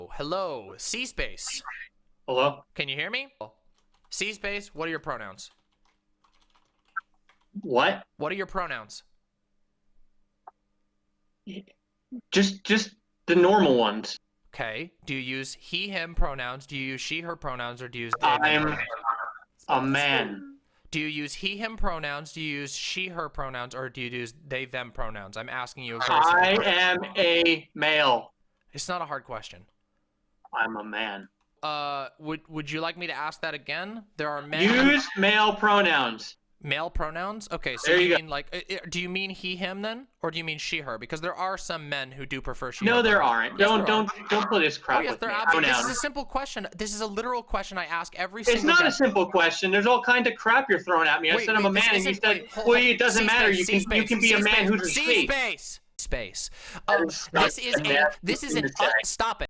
Hello, C space. Hello? Can you hear me? C space, what are your pronouns? What? What are your pronouns? Just just the normal ones. Okay. Do you use he, him pronouns? Do you use she, her pronouns? Or do you use they, them I'm a man. Do you use he, him pronouns? Do you use she, her pronouns? Or do you use they, them pronouns? I'm asking you a I am a male. It's not a hard question. I'm a man. Uh, would would you like me to ask that again? There are men Use male pronouns. male pronouns. Okay, so There you you mean like, i- i- do you mean he, him then, or do you mean she, her? Because there are some men who do prefer she. No, her there aren't. Yes, Don't there don't don't put this crap. Oh yes, there are. This is a simple question. This is a literal question I ask every single It's not a simple question. There's all kinds of crap you're throwing at me. I Wait, said I'm a man, and you said, wait, "Well, it doesn't matter. You can you can be a man who's asleep." space. Space. Um, this is a a. This is an. a Uh, stop it.